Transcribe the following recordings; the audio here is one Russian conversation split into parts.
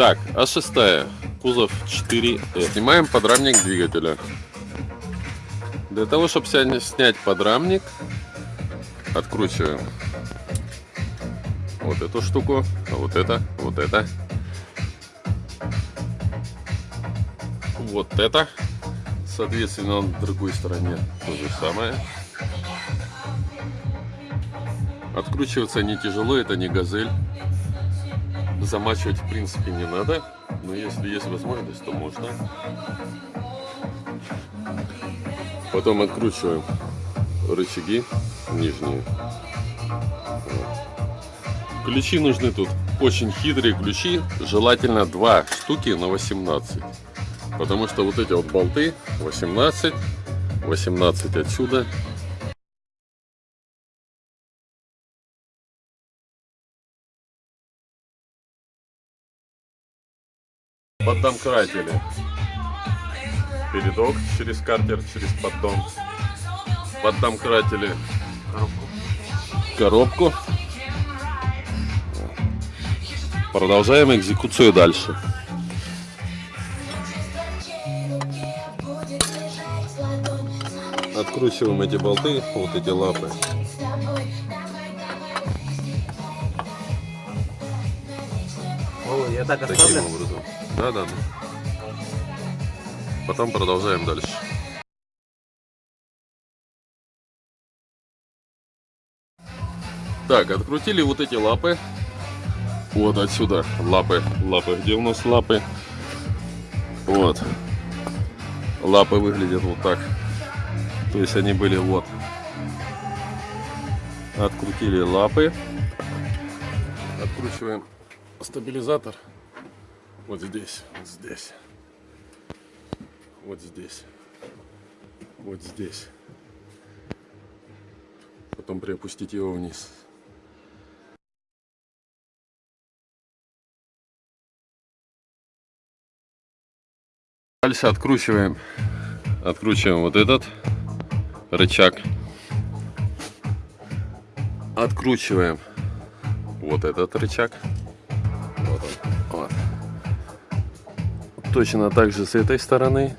Так, а шестая. Кузов 4 Снимаем подрамник двигателя. Для того, чтобы снять подрамник, откручиваем вот эту штуку, вот это, вот это. Вот это. Соответственно, на другой стороне то же самое. Откручиваться не тяжело, это не газель. Замачивать в принципе не надо, но если есть возможность, то можно. Потом откручиваем рычаги нижние. Ключи нужны тут очень хитрые ключи, желательно два штуки на 18. Потому что вот эти вот болты 18, 18 отсюда. Поддомкратили. Передок через картер, через поддон. Поддомкратили коробку. Продолжаем экзекуцию дальше. Откручиваем эти болты, вот эти лапы. О, я так Таким оставлю? образом. Да, да, да. Потом продолжаем дальше. Так, открутили вот эти лапы. Вот отсюда лапы. Лапы. Где у нас лапы? Вот. Лапы выглядят вот так. То есть они были вот. Открутили лапы. Откручиваем стабилизатор. Вот здесь, вот здесь. Вот здесь. Вот здесь. Потом приопустить его вниз. Дальше откручиваем, откручиваем вот этот рычаг. Откручиваем вот этот рычаг. Вот он. Точно так же с этой стороны.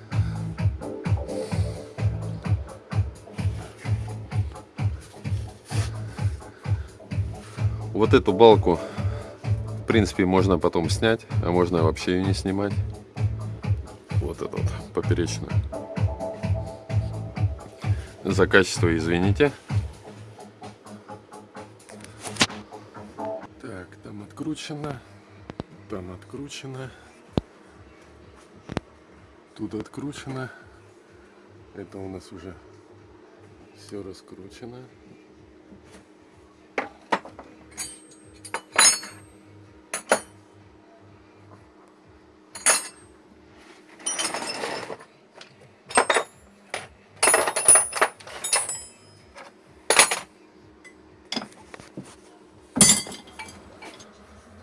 Вот эту балку, в принципе, можно потом снять, а можно вообще ее не снимать. Вот эту вот поперечную. За качество извините. Так, там откручено, там откручено, тут откручено. Это у нас уже все раскручено.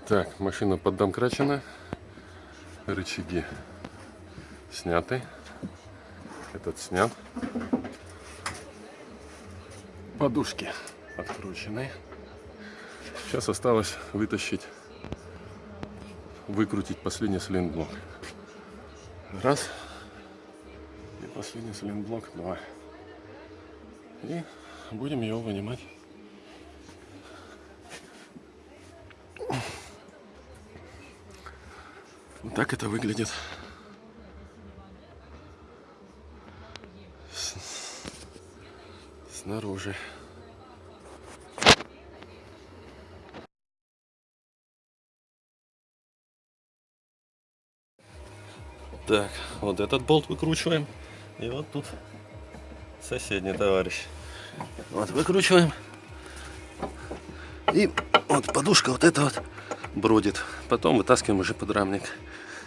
Так, машина поддомкрачена. Рычаги сняты. Этот снят. Подушки откручены. Сейчас осталось вытащить, выкрутить последний силинблок. Раз. И последний силинблок. Два. И будем его вынимать. Вот так это выглядит. Снаружи. Так, вот этот болт выкручиваем. И вот тут соседний товарищ. Вот выкручиваем. И вот подушка вот эта вот бродит. Потом вытаскиваем уже подрамник.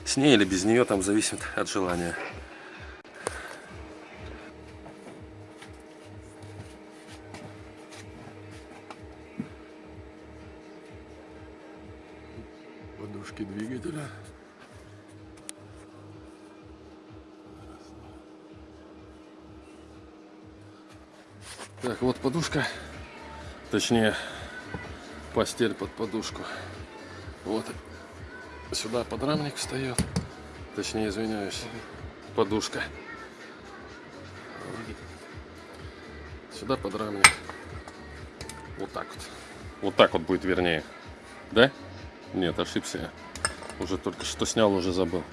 С ней или без нее, там зависит от желания. Подушки двигателя. Так, вот подушка. Точнее, постель под подушку. Вот Сюда подрамник встает. Точнее, извиняюсь, подушка. Сюда подрамник. Вот так вот. Вот так вот будет вернее. Да? Нет, ошибся я. Уже только что снял, уже забыл.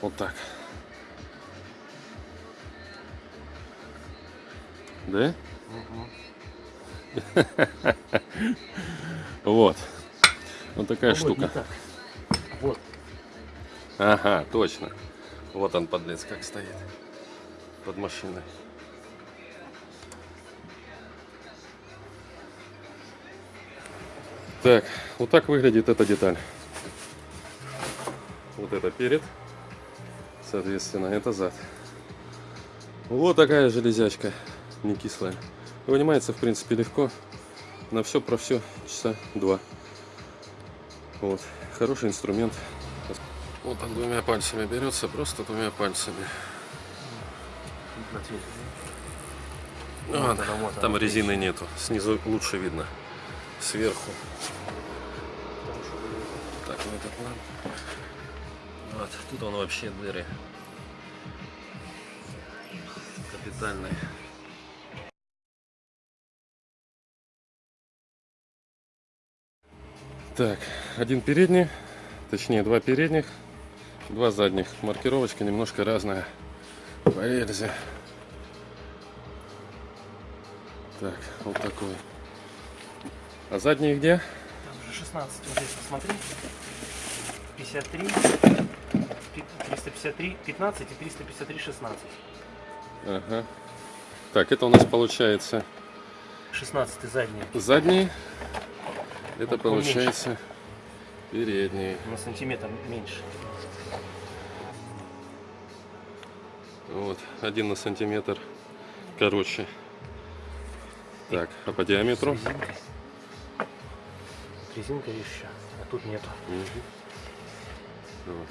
Вот так. Да? Вот. Вот такая Ой, не штука. так. Вот. Ага, точно. Вот он, подлец, как стоит. Под машиной. Так, вот так выглядит эта деталь. Вот это перед. Соответственно, это зад. Вот такая железячка, не кислая. Вынимается, в принципе, легко. На все про все часа два. Вот. Хороший инструмент. Вот он двумя пальцами берется, просто двумя пальцами. Вот там резины нету. Снизу лучше видно. Сверху. Так, вот этот ламп. Вот, тут он вообще дыры. Капитальные. Так, один передний, точнее два передних, два задних. Маркировочка немножко разная по рельзе. Так, вот такой. А задние где? Там же 16, вот здесь посмотри. 53, пи- 353, 15 и 353, 16. Ага. Так, это у нас получается 16 задний. задние. Это поменьше. получается передние. На сантиметр меньше. Вот, один на сантиметр короче. Так, а по диаметру? Резинка еще, а тут нету. Мгм. Вот.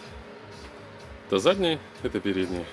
Это задние, это передние.